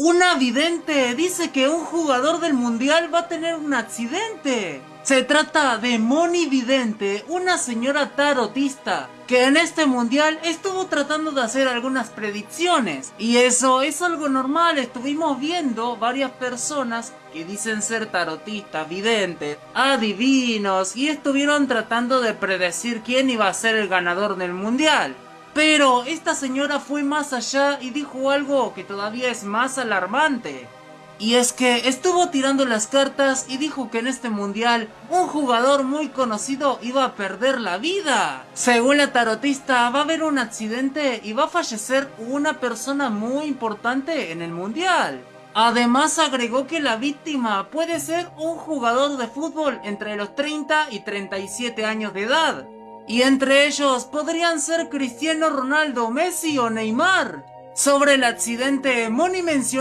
Una vidente dice que un jugador del mundial va a tener un accidente. Se trata de Moni Vidente, una señora tarotista, que en este mundial estuvo tratando de hacer algunas predicciones. Y eso es algo normal, estuvimos viendo varias personas que dicen ser tarotistas, videntes, adivinos, y estuvieron tratando de predecir quién iba a ser el ganador del mundial. Pero esta señora fue más allá y dijo algo que todavía es más alarmante. Y es que estuvo tirando las cartas y dijo que en este mundial un jugador muy conocido iba a perder la vida. Según la tarotista va a haber un accidente y va a fallecer una persona muy importante en el mundial. Además agregó que la víctima puede ser un jugador de fútbol entre los 30 y 37 años de edad. Y entre ellos podrían ser Cristiano Ronaldo, Messi o Neymar. Sobre el accidente, Moni mencionó